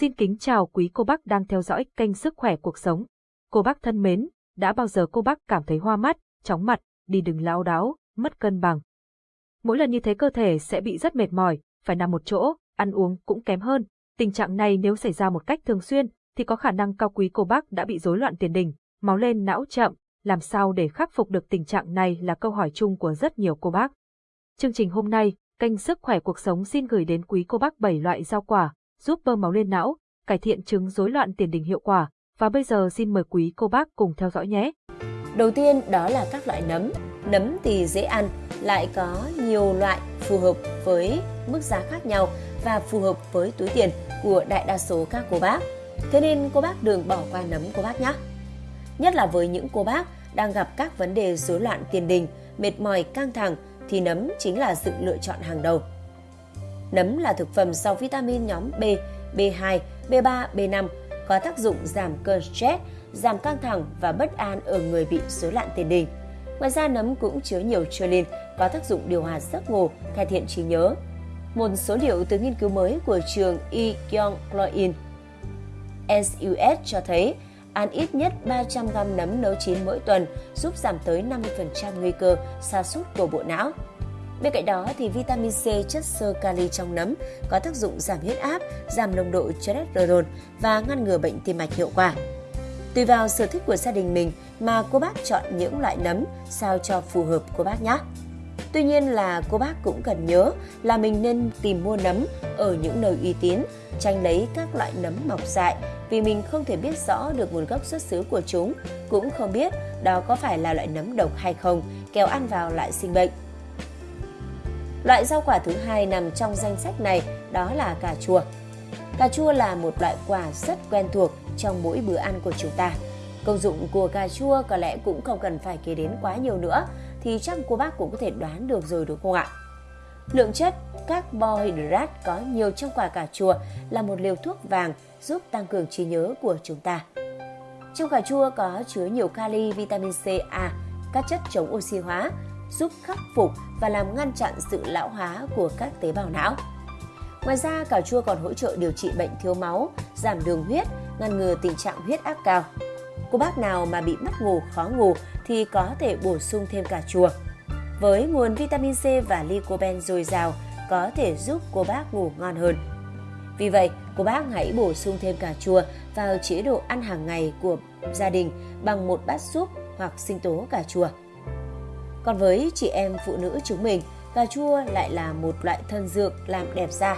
Xin kính chào quý cô bác đang theo dõi kênh Sức khỏe cuộc sống. Cô bác thân mến, đã bao giờ cô bác cảm thấy hoa mắt, chóng mặt, đi đứng lão đáo, mất cân bằng? Mỗi lần như thế cơ thể sẽ bị rất mệt mỏi, phải nằm một chỗ, ăn uống cũng kém hơn. Tình trạng này nếu xảy ra một cách thường xuyên thì có khả năng cao quý cô bác đã bị rối loạn tiền đình, máu lên não chậm, làm sao để khắc phục được tình trạng này là câu hỏi chung của rất nhiều cô bác. Chương trình hôm nay, kênh Sức khỏe cuộc sống xin gửi đến quý cô bác 7 loại rau quả giúp bơm máu lên não, cải thiện chứng rối loạn tiền đình hiệu quả. Và bây giờ xin mời quý cô bác cùng theo dõi nhé. Đầu tiên đó là các loại nấm. Nấm thì dễ ăn, lại có nhiều loại phù hợp với mức giá khác nhau và phù hợp với túi tiền của đại đa số các cô bác. Thế nên cô bác đừng bỏ qua nấm cô bác nhé. Nhất là với những cô bác đang gặp các vấn đề rối loạn tiền đình, mệt mỏi, căng thẳng thì nấm chính là sự lựa chọn hàng đầu. Nấm là thực phẩm giàu vitamin nhóm B, B2, B3, B5 có tác dụng giảm cơn stress, giảm căng thẳng và bất an ở người bị rối loạn tiền đình. Ngoài ra nấm cũng chứa nhiều choline có tác dụng điều hòa giấc ngủ, cải thiện trí nhớ. Một số liệu từ nghiên cứu mới của trường E. Kyung Kloin SUS cho thấy ăn ít nhất 300 g nấm nấu chín mỗi tuần giúp giảm tới 50% nguy cơ sa sút của bộ não. Bên cạnh đó thì vitamin C chất xơ kali trong nấm có tác dụng giảm huyết áp, giảm nồng độ cholesterol và ngăn ngừa bệnh tim mạch hiệu quả. Tùy vào sở thích của gia đình mình mà cô bác chọn những loại nấm sao cho phù hợp cô bác nhé. Tuy nhiên là cô bác cũng cần nhớ là mình nên tìm mua nấm ở những nơi uy tín, tránh lấy các loại nấm mọc dại vì mình không thể biết rõ được nguồn gốc xuất xứ của chúng, cũng không biết đó có phải là loại nấm độc hay không, kéo ăn vào lại sinh bệnh. Loại rau quả thứ hai nằm trong danh sách này đó là cà chua. Cà chua là một loại quả rất quen thuộc trong mỗi bữa ăn của chúng ta. Công dụng của cà chua có lẽ cũng không cần phải kể đến quá nhiều nữa thì chắc cô bác cũng có thể đoán được rồi đúng không ạ? Lượng chất carbohydrate có nhiều trong quả cà chua là một liều thuốc vàng giúp tăng cường trí nhớ của chúng ta. Trong cà chua có chứa nhiều kali, vitamin C, A, các chất chống oxy hóa, giúp khắc phục và làm ngăn chặn sự lão hóa của các tế bào não. Ngoài ra, cà chua còn hỗ trợ điều trị bệnh thiếu máu, giảm đường huyết, ngăn ngừa tình trạng huyết áp cao. Cô bác nào mà bị mất ngủ, khó ngủ thì có thể bổ sung thêm cà chua. Với nguồn vitamin C và lycopene dồi dào có thể giúp cô bác ngủ ngon hơn. Vì vậy, cô bác hãy bổ sung thêm cà chua vào chế độ ăn hàng ngày của gia đình bằng một bát súp hoặc sinh tố cà chua. Còn với chị em phụ nữ chúng mình, cà chua lại là một loại thân dược làm đẹp da.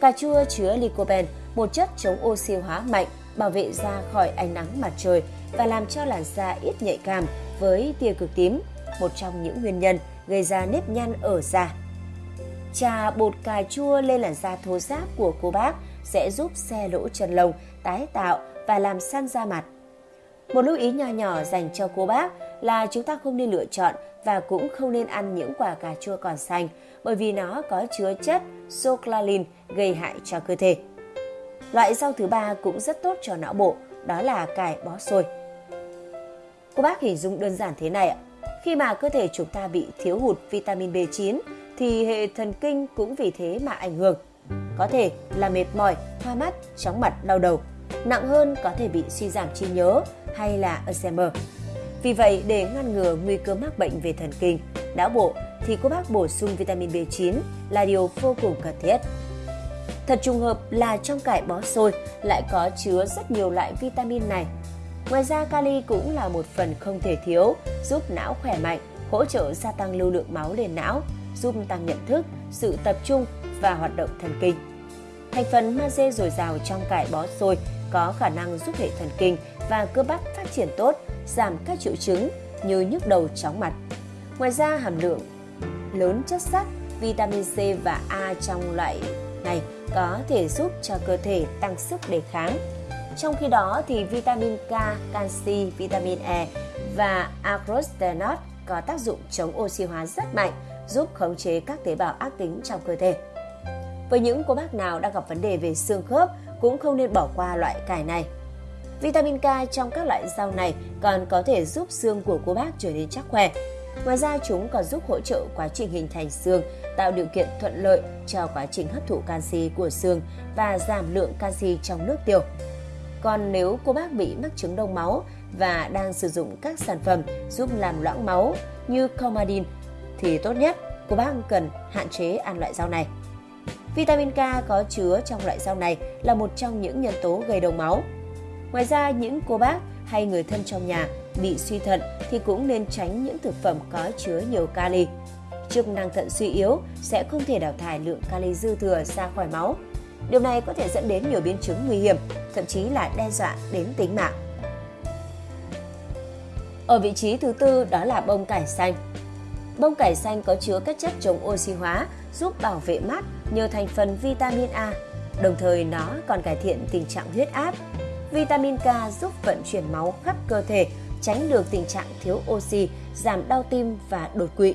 Cà chua chứa lycopene, một chất chống oxy hóa mạnh, bảo vệ da khỏi ánh nắng mặt trời và làm cho làn da ít nhạy cảm với tia cực tím, một trong những nguyên nhân gây ra nếp nhăn ở da. Trà bột cà chua lên làn da thô ráp của cô bác sẽ giúp xe lỗ chân lông, tái tạo và làm săn da mặt. Một lưu ý nhỏ nhỏ dành cho cô bác là chúng ta không nên lựa chọn và cũng không nên ăn những quả cà chua còn xanh bởi vì nó có chứa chất soclalin gây hại cho cơ thể. Loại rau thứ ba cũng rất tốt cho não bộ, đó là cải bó xôi. Cô bác hình dung đơn giản thế này ạ. Khi mà cơ thể chúng ta bị thiếu hụt vitamin B9 thì hệ thần kinh cũng vì thế mà ảnh hưởng. Có thể là mệt mỏi, hoa mắt, chóng mặt, đau đầu. Nặng hơn có thể bị suy giảm trí nhớ hay là Alzheimer. Vì vậy, để ngăn ngừa nguy cơ mắc bệnh về thần kinh, não bộ thì cô bác bổ sung vitamin B9 là điều vô cùng cần thiết. Thật trùng hợp là trong cải bó xôi lại có chứa rất nhiều loại vitamin này. Ngoài ra kali cũng là một phần không thể thiếu, giúp não khỏe mạnh, hỗ trợ gia tăng lưu lượng máu lên não, giúp tăng nhận thức, sự tập trung và hoạt động thần kinh. Thành phần magie dồi dào trong cải bó xôi có khả năng giúp hệ thần kinh và cơ bắp phát triển tốt, giảm các triệu chứng như nhức đầu chóng mặt. Ngoài ra hàm lượng lớn chất sắt, vitamin C và A trong loại này có thể giúp cho cơ thể tăng sức đề kháng. Trong khi đó thì vitamin K, canxi, vitamin E và agrostenot có tác dụng chống oxy hóa rất mạnh, giúp khống chế các tế bào ác tính trong cơ thể. Với những cô bác nào đang gặp vấn đề về xương khớp cũng không nên bỏ qua loại cải này. Vitamin K trong các loại rau này còn có thể giúp xương của cô bác trở nên chắc khỏe. Ngoài ra chúng còn giúp hỗ trợ quá trình hình thành xương, tạo điều kiện thuận lợi cho quá trình hấp thụ canxi của xương và giảm lượng canxi trong nước tiểu. Còn nếu cô bác bị mắc chứng đông máu và đang sử dụng các sản phẩm giúp làm loãng máu như Comadin thì tốt nhất cô bác cần hạn chế ăn loại rau này. Vitamin K có chứa trong loại rau này là một trong những nhân tố gây đông máu. Ngoài ra, những cô bác hay người thân trong nhà bị suy thận thì cũng nên tránh những thực phẩm có chứa nhiều kali. Chức năng thận suy yếu sẽ không thể đào thải lượng kali dư thừa ra khỏi máu. Điều này có thể dẫn đến nhiều biến chứng nguy hiểm, thậm chí là đe dọa đến tính mạng. Ở vị trí thứ tư đó là bông cải xanh. Bông cải xanh có chứa các chất chống oxy hóa, giúp bảo vệ mắt nhờ thành phần vitamin A. Đồng thời nó còn cải thiện tình trạng huyết áp. Vitamin K giúp vận chuyển máu khắp cơ thể, tránh được tình trạng thiếu oxy, giảm đau tim và đột quỵ.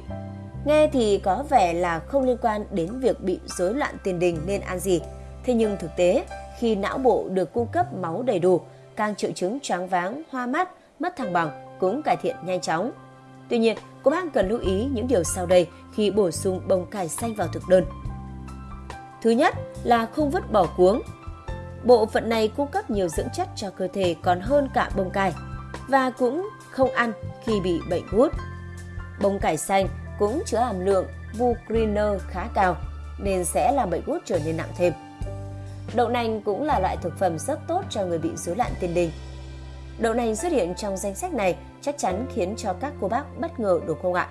Nghe thì có vẻ là không liên quan đến việc bị rối loạn tiền đình nên ăn gì. Thế nhưng thực tế, khi não bộ được cung cấp máu đầy đủ, càng triệu chứng choáng váng, hoa mắt, mất thăng bằng cũng cải thiện nhanh chóng. Tuy nhiên, cô bác cần lưu ý những điều sau đây khi bổ sung bông cải xanh vào thực đơn. Thứ nhất là không vứt bỏ cuống. Bộ phận này cung cấp nhiều dưỡng chất cho cơ thể còn hơn cả bông cải và cũng không ăn khi bị bệnh gút. Bông cải xanh cũng chứa hàm lượng bucriner khá cao nên sẽ làm bệnh gút trở nên nặng thêm. Đậu nành cũng là loại thực phẩm rất tốt cho người bị rối loạn tiền đình. Đậu nành xuất hiện trong danh sách này chắc chắn khiến cho các cô bác bất ngờ đúng không ạ?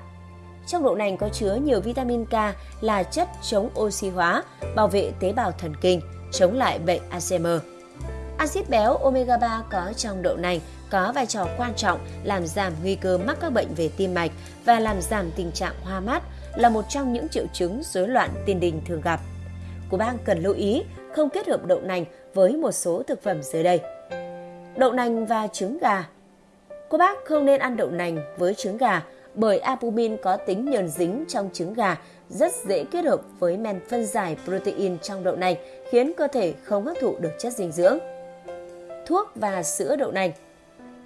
Trong đậu nành có chứa nhiều vitamin K là chất chống oxy hóa, bảo vệ tế bào thần kinh, chống lại bệnh Alzheimer. Axit béo omega 3 có trong đậu nành có vai trò quan trọng làm giảm nguy cơ mắc các bệnh về tim mạch và làm giảm tình trạng hoa mắt là một trong những triệu chứng rối loạn tiền đình thường gặp. Cô bác cần lưu ý không kết hợp đậu nành với một số thực phẩm dưới đây. Đậu nành và trứng gà Cô bác không nên ăn đậu nành với trứng gà bởi albumin có tính nhờn dính trong trứng gà rất dễ kết hợp với men phân giải protein trong đậu nành khiến cơ thể không hấp thụ được chất dinh dưỡng. Thuốc và sữa đậu nành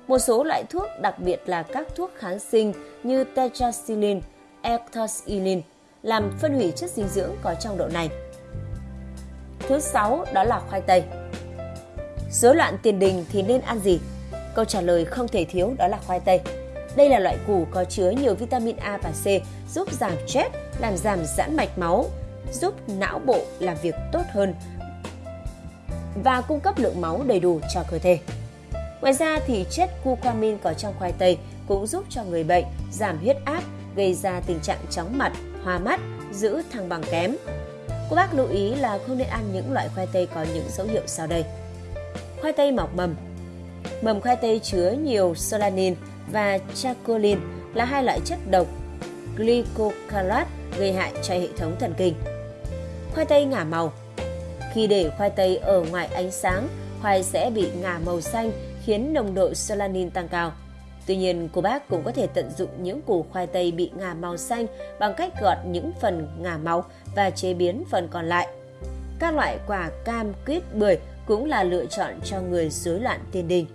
Một số loại thuốc, đặc biệt là các thuốc kháng sinh như tetracycline, ectoxylin, làm phân hủy chất dinh dưỡng có trong đậu nành. Thứ sáu đó là khoai tây. Rối loạn tiền đình thì nên ăn gì? Câu trả lời không thể thiếu đó là khoai tây. Đây là loại củ có chứa nhiều vitamin A và C, giúp giảm stress, làm giảm giãn mạch máu, giúp não bộ làm việc tốt hơn và cung cấp lượng máu đầy đủ cho cơ thể. Ngoài ra thì chất curcumin có trong khoai tây cũng giúp cho người bệnh giảm huyết áp, gây ra tình trạng chóng mặt, hoa mắt, giữ thăng bằng kém. Cô bác lưu ý là không nên ăn những loại khoai tây có những dấu hiệu sau đây. Khoai tây mọc mầm Mầm khoai tây chứa nhiều solanin và chacolin là hai loại chất độc glycocalat gây hại cho hệ thống thần kinh. Khoai tây ngả màu Khi để khoai tây ở ngoài ánh sáng, khoai sẽ bị ngả màu xanh khiến nồng độ solanin tăng cao. Tuy nhiên, cô bác cũng có thể tận dụng những củ khoai tây bị ngả màu xanh bằng cách gọt những phần ngả màu và chế biến phần còn lại. Các loại quả cam, quýt, bưởi cũng là lựa chọn cho người rối loạn tiền đình.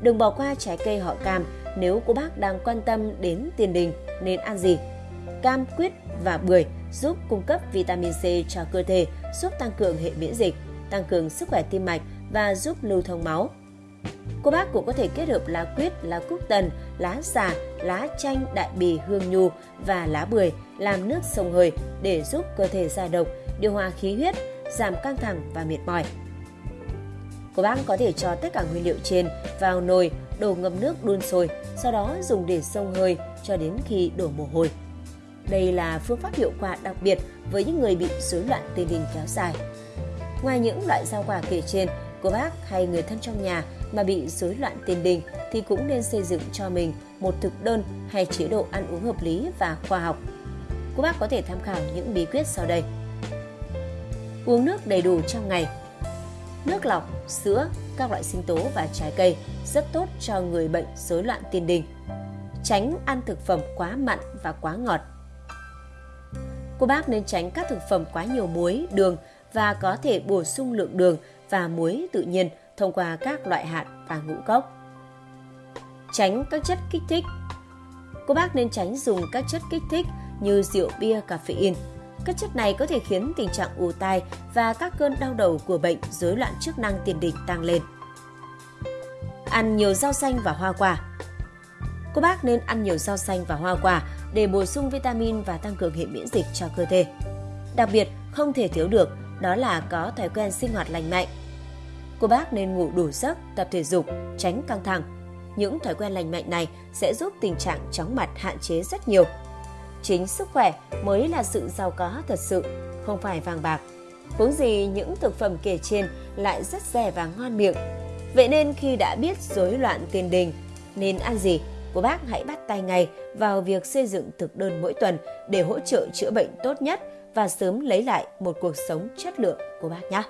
Đừng bỏ qua trái cây họ cam nếu cô bác đang quan tâm đến tiền đình nên ăn gì. Cam, quýt và bưởi giúp cung cấp vitamin C cho cơ thể, giúp tăng cường hệ miễn dịch, tăng cường sức khỏe tim mạch và giúp lưu thông máu. Cô bác cũng có thể kết hợp lá quýt, lá cúc tần, lá xà, lá chanh, đại bì, hương nhu và lá bưởi làm nước sông hơi để giúp cơ thể giải độc, điều hòa khí huyết, giảm căng thẳng và mệt mỏi. Cô bác có thể cho tất cả nguyên liệu trên vào nồi, đổ ngâm nước đun sôi, sau đó dùng để sông hơi cho đến khi đổ mồ hôi. Đây là phương pháp hiệu quả đặc biệt với những người bị rối loạn tiền đình kéo dài. Ngoài những loại rau quả kể trên, cô bác hay người thân trong nhà mà bị rối loạn tiền đình thì cũng nên xây dựng cho mình một thực đơn hay chế độ ăn uống hợp lý và khoa học. Cô bác có thể tham khảo những bí quyết sau đây. Uống nước đầy đủ trong ngày nước lọc, sữa, các loại sinh tố và trái cây rất tốt cho người bệnh rối loạn tiền đình. Tránh ăn thực phẩm quá mặn và quá ngọt. Cô bác nên tránh các thực phẩm quá nhiều muối, đường và có thể bổ sung lượng đường và muối tự nhiên thông qua các loại hạt và ngũ cốc. Tránh các chất kích thích. Cô bác nên tránh dùng các chất kích thích như rượu bia, caffeine. Các chất này có thể khiến tình trạng ù tai và các cơn đau đầu của bệnh rối loạn chức năng tiền đình tăng lên. Ăn nhiều rau xanh và hoa quả Cô bác nên ăn nhiều rau xanh và hoa quả để bổ sung vitamin và tăng cường hệ miễn dịch cho cơ thể. Đặc biệt, không thể thiếu được đó là có thói quen sinh hoạt lành mạnh. Cô bác nên ngủ đủ giấc, tập thể dục, tránh căng thẳng. Những thói quen lành mạnh này sẽ giúp tình trạng chóng mặt hạn chế rất nhiều. Chính sức khỏe mới là sự giàu có thật sự, không phải vàng bạc. Huống gì những thực phẩm kể trên lại rất rẻ và ngon miệng. Vậy nên khi đã biết rối loạn tiền đình, nên ăn gì, cô bác hãy bắt tay ngay vào việc xây dựng thực đơn mỗi tuần để hỗ trợ chữa bệnh tốt nhất và sớm lấy lại một cuộc sống chất lượng của bác nhé.